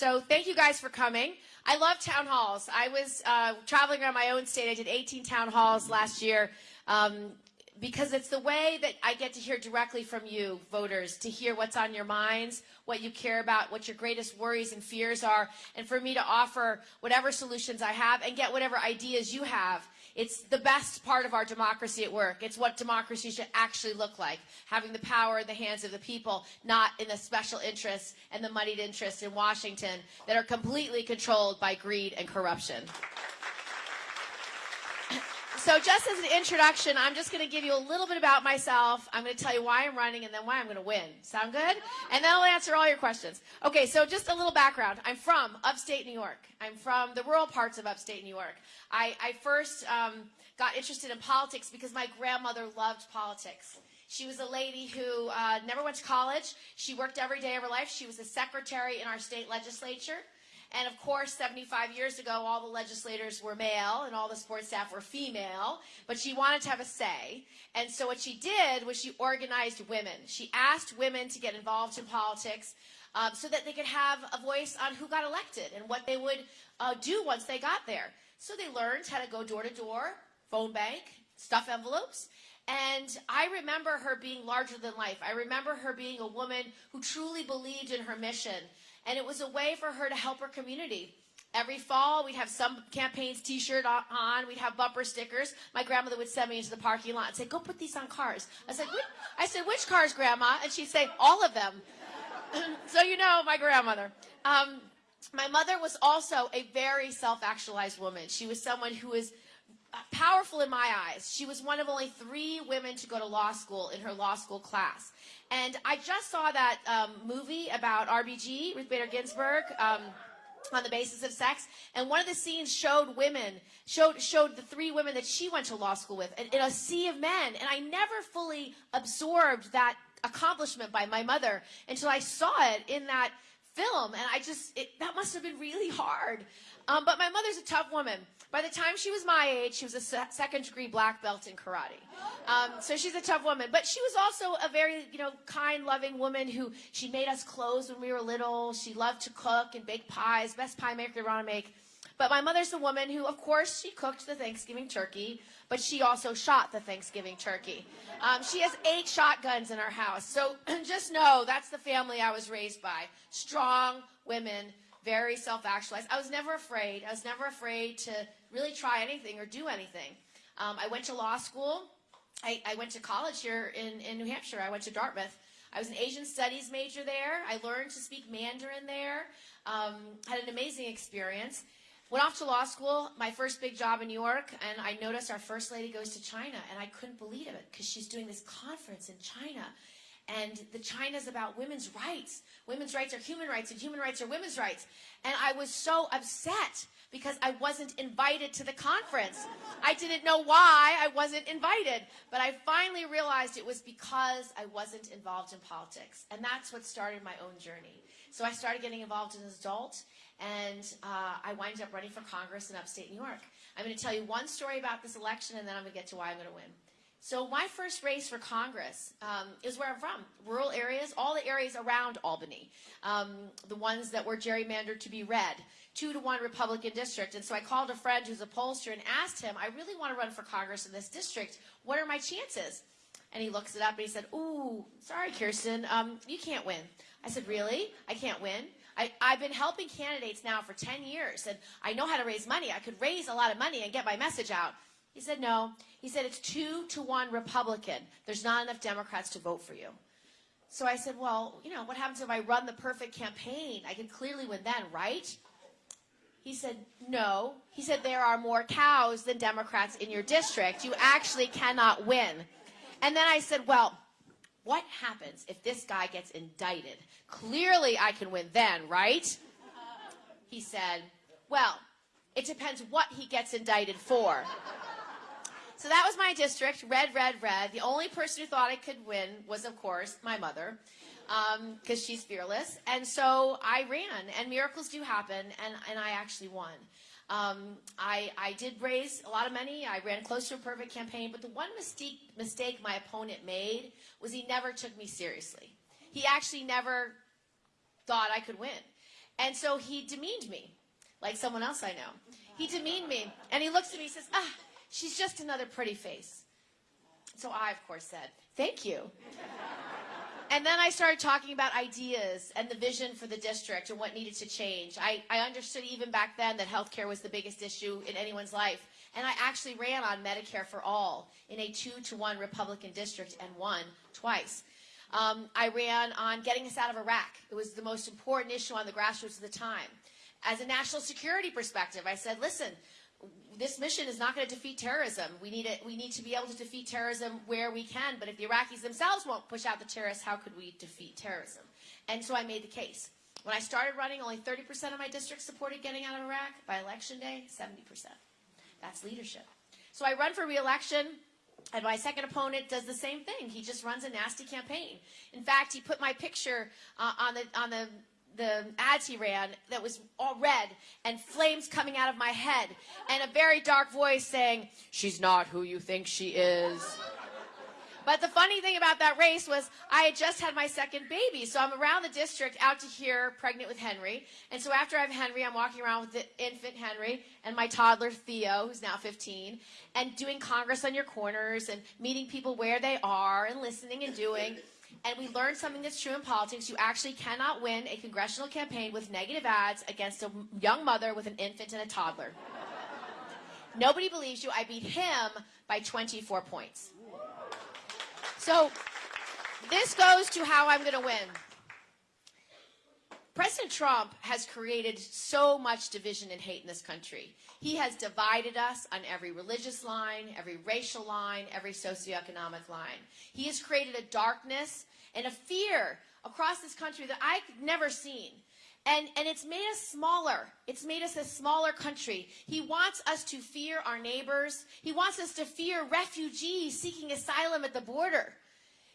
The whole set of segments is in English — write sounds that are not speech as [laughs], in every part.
So thank you guys for coming. I love town halls. I was uh, traveling around my own state. I did 18 town halls last year. Um, because it's the way that I get to hear directly from you, voters, to hear what's on your minds, what you care about, what your greatest worries and fears are, and for me to offer whatever solutions I have and get whatever ideas you have. It's the best part of our democracy at work. It's what democracy should actually look like, having the power in the hands of the people, not in the special interests and the moneyed interests in Washington that are completely controlled by greed and corruption. So just as an introduction, I'm just going to give you a little bit about myself. I'm going to tell you why I'm running and then why I'm going to win. Sound good? And then I'll answer all your questions. Okay, so just a little background. I'm from upstate New York. I'm from the rural parts of upstate New York. I, I first um, got interested in politics because my grandmother loved politics. She was a lady who uh, never went to college. She worked every day of her life. She was a secretary in our state legislature. And of course, 75 years ago, all the legislators were male and all the sports staff were female, but she wanted to have a say. And so what she did was she organized women. She asked women to get involved in politics um, so that they could have a voice on who got elected and what they would uh, do once they got there. So they learned how to go door to door, phone bank, stuff envelopes. And I remember her being larger than life. I remember her being a woman who truly believed in her mission and it was a way for her to help her community. Every fall, we'd have some campaigns T-shirt on. We'd have bumper stickers. My grandmother would send me into the parking lot and say, "Go put these on cars." I said, "I said, which cars, Grandma?" And she'd say, "All of them." [laughs] so you know, my grandmother. Um, my mother was also a very self-actualized woman. She was someone who was powerful in my eyes. She was one of only three women to go to law school in her law school class. And I just saw that um, movie about RBG, Ruth Bader Ginsburg, um, on the basis of sex. And one of the scenes showed women, showed, showed the three women that she went to law school with in, in a sea of men. And I never fully absorbed that accomplishment by my mother until I saw it in that film. And I just, it, that must have been really hard. Um, but my mother's a tough woman. By the time she was my age, she was a second degree black belt in karate. Um, so she's a tough woman. But she was also a very, you know, kind, loving woman who she made us clothes when we were little. She loved to cook and bake pies, best pie maker around to make. But my mother's the woman who, of course, she cooked the Thanksgiving turkey, but she also shot the Thanksgiving turkey. Um, she has eight shotguns in her house. So [clears throat] just know that's the family I was raised by. Strong women very self-actualized. I was never afraid. I was never afraid to really try anything or do anything. Um, I went to law school. I, I went to college here in, in New Hampshire. I went to Dartmouth. I was an Asian studies major there. I learned to speak Mandarin there. Um, had an amazing experience. Went off to law school, my first big job in New York, and I noticed our first lady goes to China, and I couldn't believe it because she's doing this conference in China. And the China's about women's rights. Women's rights are human rights, and human rights are women's rights. And I was so upset because I wasn't invited to the conference. I didn't know why I wasn't invited, but I finally realized it was because I wasn't involved in politics. And that's what started my own journey. So I started getting involved as an adult, and uh, I wound up running for Congress in upstate New York. I'm going to tell you one story about this election, and then I'm going to get to why I'm going to win. So my first race for Congress um, is where I'm from, rural areas, all the areas around Albany, um, the ones that were gerrymandered to be red, two to one Republican district. And so I called a friend who's a pollster and asked him, I really want to run for Congress in this district. What are my chances? And he looks it up and he said, ooh, sorry, Kirsten, um, you can't win. I said, really? I can't win? I, I've been helping candidates now for 10 years, and I know how to raise money. I could raise a lot of money and get my message out. He said, no. He said, it's two to one Republican. There's not enough Democrats to vote for you. So I said, well, you know, what happens if I run the perfect campaign? I can clearly win then, right? He said, no. He said, there are more cows than Democrats in your district. You actually cannot win. And then I said, well, what happens if this guy gets indicted? Clearly I can win then, right? He said, well, it depends what he gets indicted for. So that was my district, red, red, red. The only person who thought I could win was, of course, my mother, because um, she's fearless. And so I ran, and miracles do happen, and, and I actually won. Um, I, I did raise a lot of money. I ran close to a perfect campaign, but the one mistake, mistake my opponent made was he never took me seriously. He actually never thought I could win. And so he demeaned me, like someone else I know. He demeaned me, and he looks at me and says, ah, she's just another pretty face. So I, of course, said, thank you. And then I started talking about ideas and the vision for the district and what needed to change. I, I understood even back then that healthcare was the biggest issue in anyone's life. And I actually ran on Medicare for All in a two to one Republican district and won twice. Um, I ran on getting us out of Iraq. It was the most important issue on the grassroots at the time. As a national security perspective, I said, listen, this mission is not going to defeat terrorism. We need it. We need to be able to defeat terrorism where we can. But if the Iraqis themselves won't push out the terrorists, how could we defeat terrorism? And so I made the case. When I started running, only 30% of my district supported getting out of Iraq. By election day, 70%. That's leadership. So I run for reelection. And my second opponent does the same thing. He just runs a nasty campaign. In fact, he put my picture uh, on the on the the ads he ran that was all red and flames coming out of my head and a very dark voice saying, "She's not who you think she is." But the funny thing about that race was I had just had my second baby. So I'm around the district out to here pregnant with Henry. And so after I have Henry, I'm walking around with the infant Henry and my toddler Theo, who's now 15, and doing Congress on your corners and meeting people where they are and listening and doing. And we learned something that's true in politics. You actually cannot win a congressional campaign with negative ads against a young mother with an infant and a toddler. Nobody believes you. I beat him by 24 points. So this goes to how I'm going to win. President Trump has created so much division and hate in this country. He has divided us on every religious line, every racial line, every socioeconomic line. He has created a darkness and a fear across this country that I've never seen. And, and it's made us smaller. It's made us a smaller country. He wants us to fear our neighbors. He wants us to fear refugees seeking asylum at the border.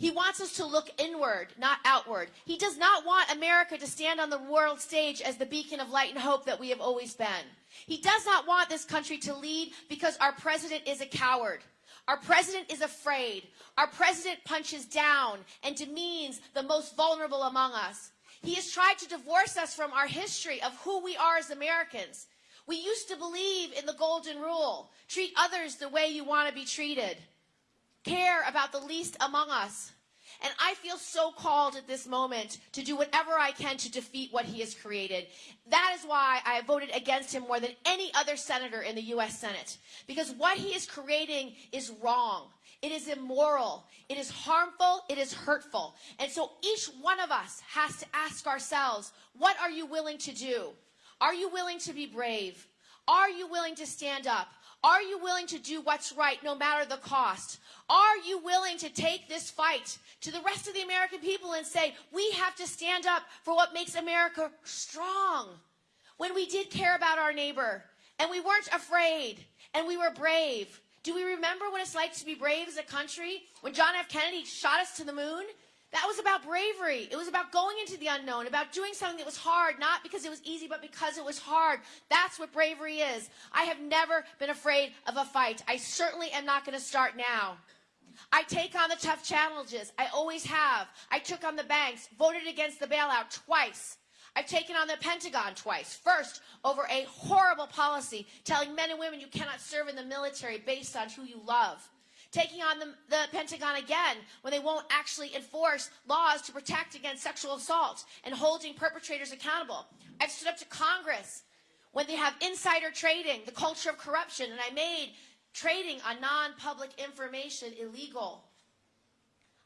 He wants us to look inward, not outward. He does not want America to stand on the world stage as the beacon of light and hope that we have always been. He does not want this country to lead because our president is a coward. Our president is afraid. Our president punches down and demeans the most vulnerable among us. He has tried to divorce us from our history of who we are as Americans. We used to believe in the golden rule. Treat others the way you want to be treated. Care about the least among us. And I feel so called at this moment to do whatever I can to defeat what he has created. That is why I have voted against him more than any other senator in the U.S. Senate. Because what he is creating is wrong. It is immoral. It is harmful. It is hurtful. And so each one of us has to ask ourselves, what are you willing to do? Are you willing to be brave? Are you willing to stand up? Are you willing to do what's right no matter the cost? Are you willing to take this fight to the rest of the American people and say, we have to stand up for what makes America strong? When we did care about our neighbor and we weren't afraid and we were brave. Do we remember what it's like to be brave as a country? When John F. Kennedy shot us to the moon? That was about bravery. It was about going into the unknown, about doing something that was hard, not because it was easy, but because it was hard. That's what bravery is. I have never been afraid of a fight. I certainly am not going to start now. I take on the tough challenges. I always have. I took on the banks, voted against the bailout twice. I've taken on the Pentagon twice. First, over a horrible policy telling men and women you cannot serve in the military based on who you love taking on the, the, Pentagon again when they won't actually enforce laws to protect against sexual assault and holding perpetrators accountable. I've stood up to Congress when they have insider trading, the culture of corruption, and I made trading on non-public information illegal.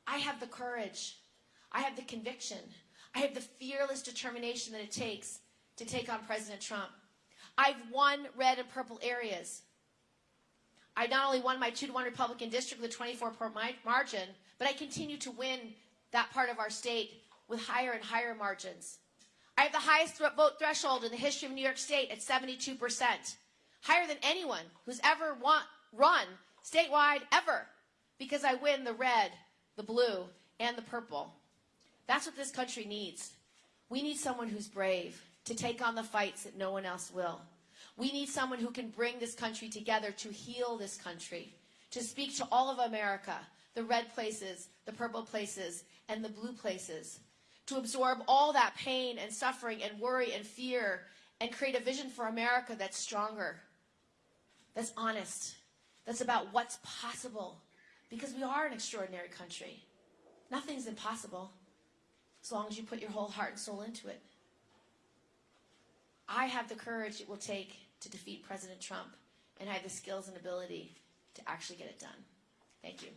I have the courage. I have the conviction. I have the fearless determination that it takes to take on President Trump. I've won red and purple areas. I not only won my 2 to 1 Republican district with a 24 point margin, but I continue to win that part of our state with higher and higher margins. I have the highest vote threshold in the history of New York State at 72%, higher than anyone who's ever run statewide ever, because I win the red, the blue, and the purple. That's what this country needs. We need someone who's brave to take on the fights that no one else will. We need someone who can bring this country together to heal this country, to speak to all of America, the red places, the purple places, and the blue places, to absorb all that pain and suffering and worry and fear and create a vision for America that's stronger, that's honest, that's about what's possible. Because we are an extraordinary country. Nothing's impossible as long as you put your whole heart and soul into it. I have the courage it will take to defeat President Trump, and I have the skills and ability to actually get it done. Thank you.